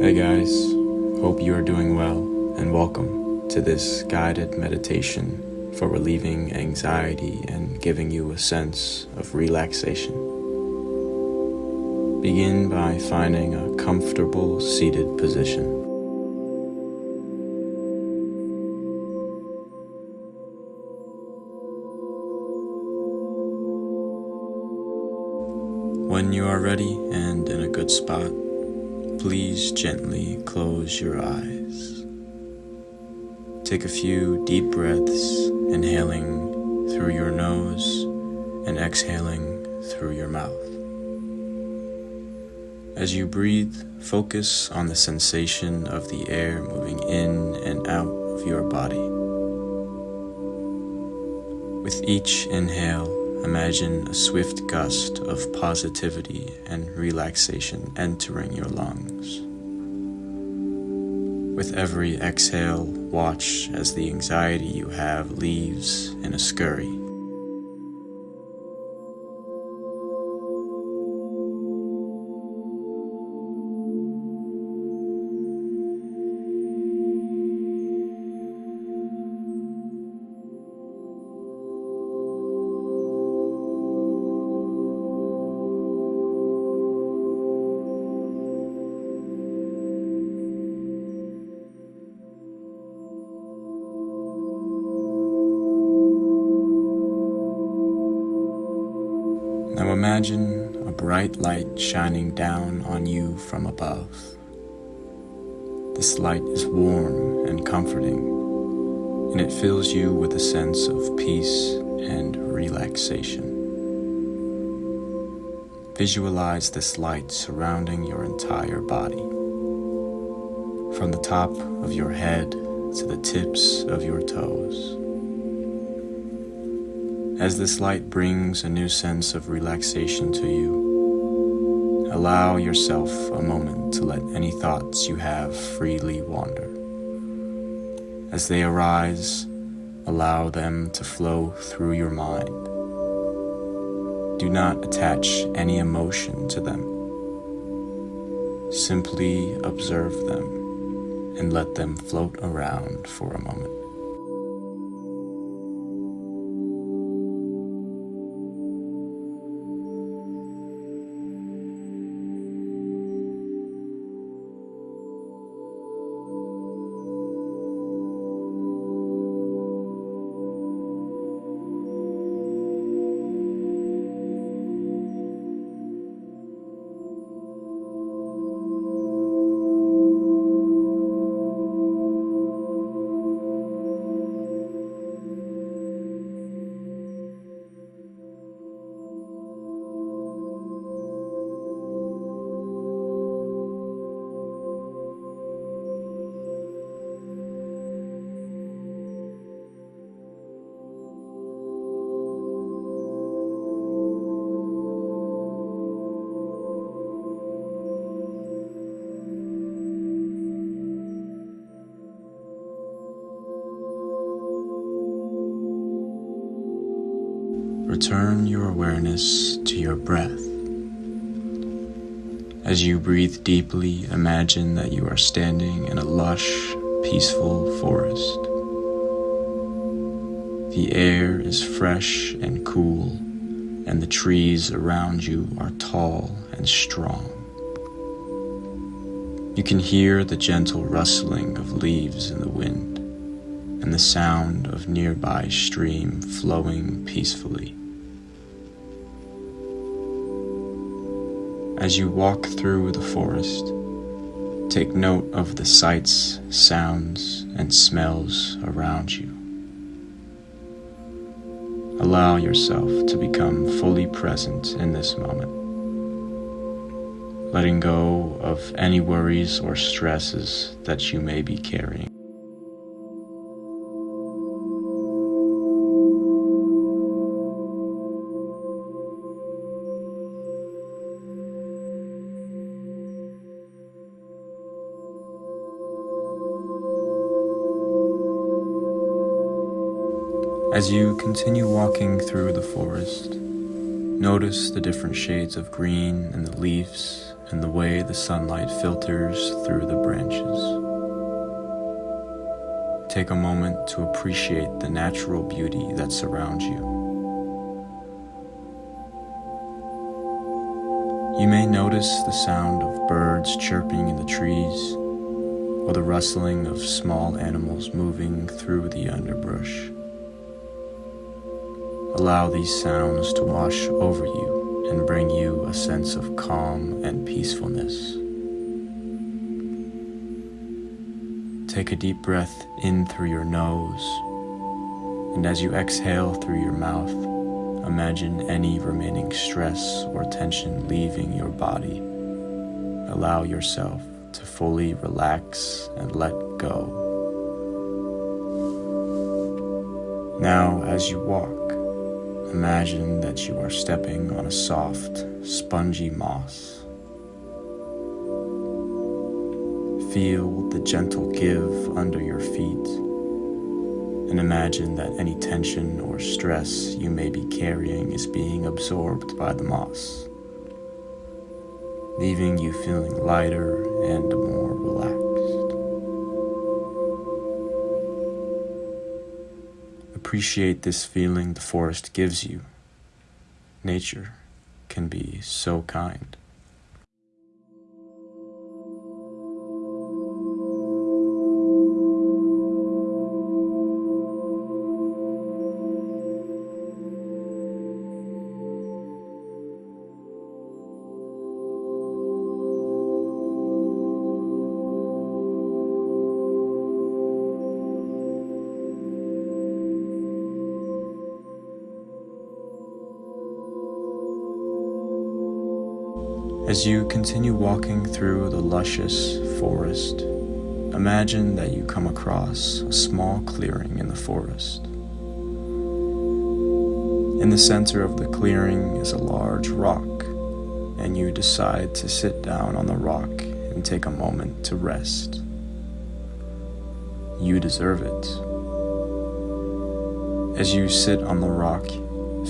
Hey guys, hope you are doing well and welcome to this guided meditation for relieving anxiety and giving you a sense of relaxation. Begin by finding a comfortable seated position. When you are ready and in a good spot, please gently close your eyes. Take a few deep breaths, inhaling through your nose and exhaling through your mouth. As you breathe, focus on the sensation of the air moving in and out of your body. With each inhale, Imagine a swift gust of positivity and relaxation entering your lungs. With every exhale, watch as the anxiety you have leaves in a scurry. Imagine a bright light shining down on you from above. This light is warm and comforting, and it fills you with a sense of peace and relaxation. Visualize this light surrounding your entire body, from the top of your head to the tips of your toes. As this light brings a new sense of relaxation to you, allow yourself a moment to let any thoughts you have freely wander. As they arise, allow them to flow through your mind. Do not attach any emotion to them. Simply observe them and let them float around for a moment. Return your awareness to your breath. As you breathe deeply, imagine that you are standing in a lush, peaceful forest. The air is fresh and cool, and the trees around you are tall and strong. You can hear the gentle rustling of leaves in the wind and the sound of nearby stream flowing peacefully. As you walk through the forest, take note of the sights, sounds, and smells around you. Allow yourself to become fully present in this moment, letting go of any worries or stresses that you may be carrying. As you continue walking through the forest, notice the different shades of green in the leaves and the way the sunlight filters through the branches. Take a moment to appreciate the natural beauty that surrounds you. You may notice the sound of birds chirping in the trees or the rustling of small animals moving through the underbrush. Allow these sounds to wash over you and bring you a sense of calm and peacefulness. Take a deep breath in through your nose, and as you exhale through your mouth, Imagine any remaining stress or tension leaving your body. Allow yourself to fully relax and let go. Now, as you walk, imagine that you are stepping on a soft, spongy moss. Feel the gentle give under your feet and imagine that any tension or stress you may be carrying is being absorbed by the moss, leaving you feeling lighter and more relaxed. Appreciate this feeling the forest gives you. Nature can be so kind. As you continue walking through the luscious forest, imagine that you come across a small clearing in the forest. In the center of the clearing is a large rock, and you decide to sit down on the rock and take a moment to rest. You deserve it. As you sit on the rock,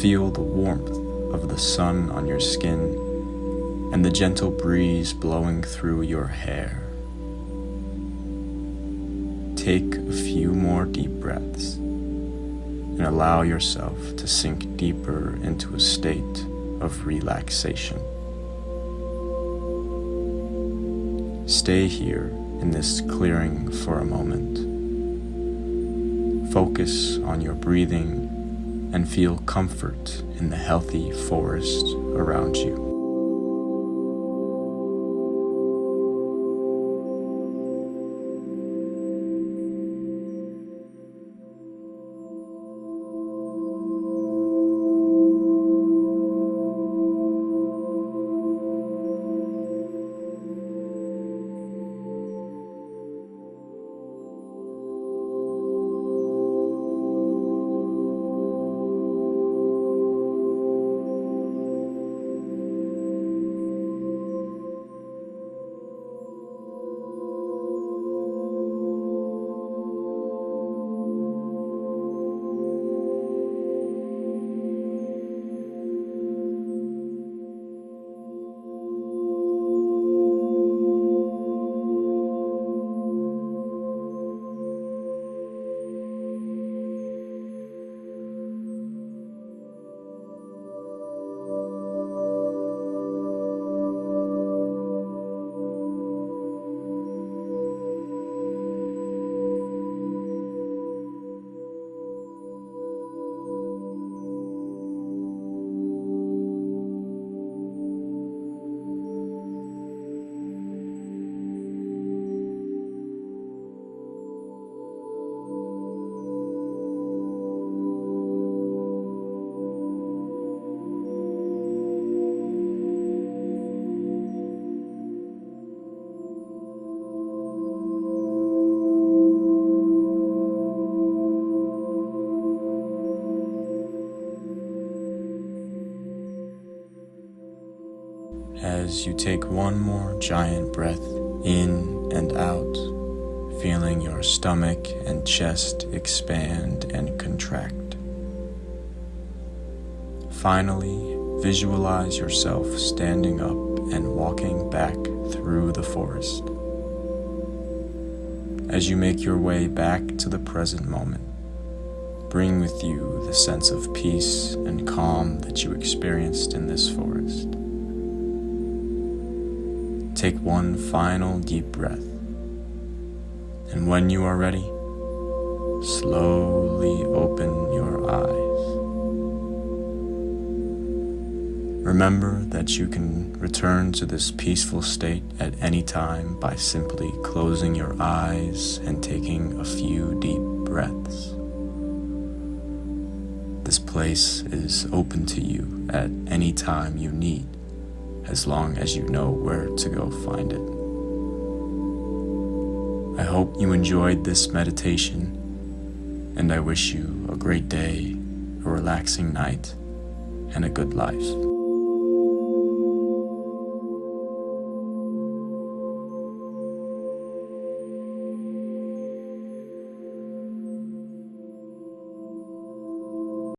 feel the warmth of the sun on your skin and the gentle breeze blowing through your hair. Take a few more deep breaths and allow yourself to sink deeper into a state of relaxation. Stay here in this clearing for a moment. Focus on your breathing and feel comfort in the healthy forest around you. You take one more giant breath in and out, feeling your stomach and chest expand and contract. Finally, visualize yourself standing up and walking back through the forest. As you make your way back to the present moment, bring with you the sense of peace and calm that you experienced in this forest. Take one final deep breath, and when you are ready, slowly open your eyes. Remember that you can return to this peaceful state at any time by simply closing your eyes and taking a few deep breaths. This place is open to you at any time you need, as long as you know where to go find it. I hope you enjoyed this meditation, and I wish you a great day, a relaxing night, and a good life.